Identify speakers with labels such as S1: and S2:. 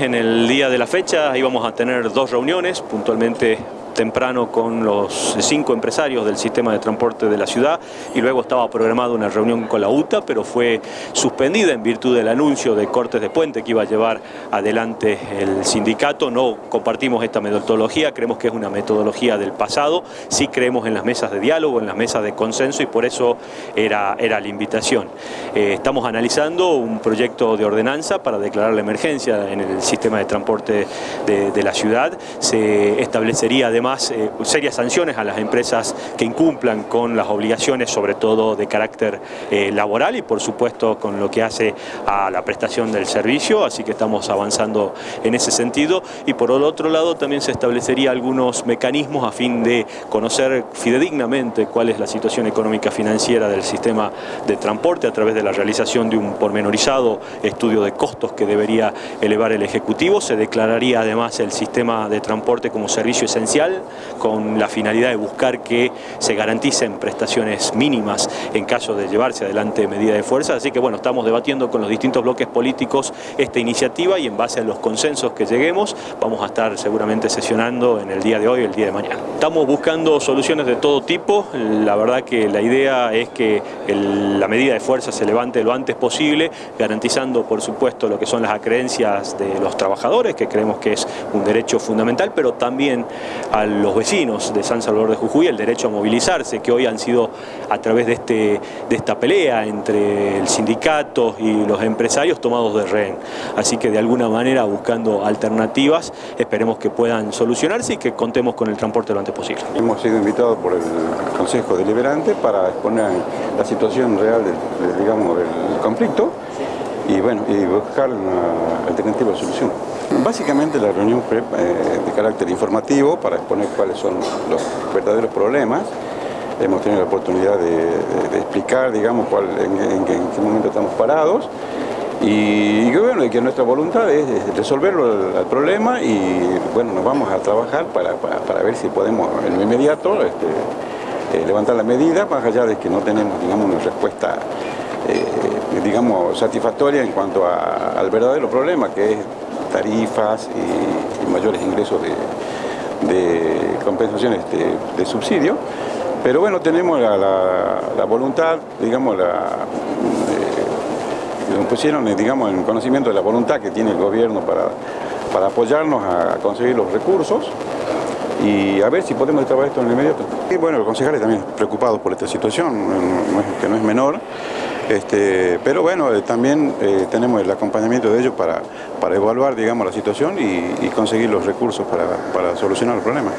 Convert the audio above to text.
S1: En el día de la fecha íbamos a tener dos reuniones, puntualmente temprano con los cinco empresarios del sistema de transporte de la ciudad y luego estaba programada una reunión con la UTA, pero fue suspendida en virtud del anuncio de cortes de puente que iba a llevar adelante el sindicato. No compartimos esta metodología, creemos que es una metodología del pasado, sí creemos en las mesas de diálogo, en las mesas de consenso y por eso era, era la invitación. Eh, estamos analizando un proyecto de ordenanza para declarar la emergencia en el sistema de transporte de, de la ciudad. Se establecería además eh, serias sanciones a las empresas que incumplan con las obligaciones, sobre todo de carácter eh, laboral y por supuesto con lo que hace a la prestación del servicio, así que estamos avanzando en ese sentido. Y por el otro lado también se establecería algunos mecanismos a fin de conocer fidedignamente cuál es la situación económica financiera del sistema de transporte a través de la realización de un pormenorizado estudio de costos que debería elevar el Ejecutivo, se declararía además el sistema de transporte como servicio esencial con la finalidad de buscar que se garanticen prestaciones mínimas en caso de llevarse adelante medida de fuerza. Así que bueno, estamos debatiendo con los distintos bloques políticos esta iniciativa y en base a los consensos que lleguemos vamos a estar seguramente sesionando en el día de hoy, el día de mañana. Estamos buscando soluciones de todo tipo, la verdad que la idea es que la medida de fuerza se levante lo antes posible, garantizando por supuesto lo que son las acreencias de los trabajadores, que creemos que es un derecho fundamental, pero también los vecinos de San Salvador de Jujuy el derecho a movilizarse, que hoy han sido a través de, este, de esta pelea entre el sindicato y los empresarios tomados de rehén. Así que de alguna manera buscando alternativas, esperemos que puedan solucionarse y que contemos con el transporte lo antes posible.
S2: Hemos sido invitados por el Consejo Deliberante para exponer la situación real del, digamos, del conflicto y, bueno, y buscar una alternativa de solución. Básicamente la reunión fue eh, de carácter informativo para exponer cuáles son los verdaderos problemas. Hemos tenido la oportunidad de, explicar, digamos, cuál, en, qué momento estamos parados y, bueno, que nuestra voluntad es resolverlo el, problema y bueno, nos vamos a trabajar para, ver si podemos en lo inmediato este, eh, levantar la medida, más allá de que no tenemos, digamos, una respuesta eh, digamos, satisfactoria en cuanto al verdadero problema, que es tarifas y, mayores ingresos de, compensaciones de, subsidio. Pero bueno, tenemos la, voluntad, digamos, la, eh, nos pusieron digamos, en conocimiento de la voluntad que tiene el gobierno para, para apoyarnos a conseguir los recursos y a ver si podemos trabajar esto en el inmediato. Y bueno, los concejales también preocupados por esta situación, que no es menor, este, pero bueno, eh, también eh, tenemos el acompañamiento de ellos para, para evaluar digamos, la situación y, conseguir los recursos para, para solucionar el problema.